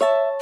you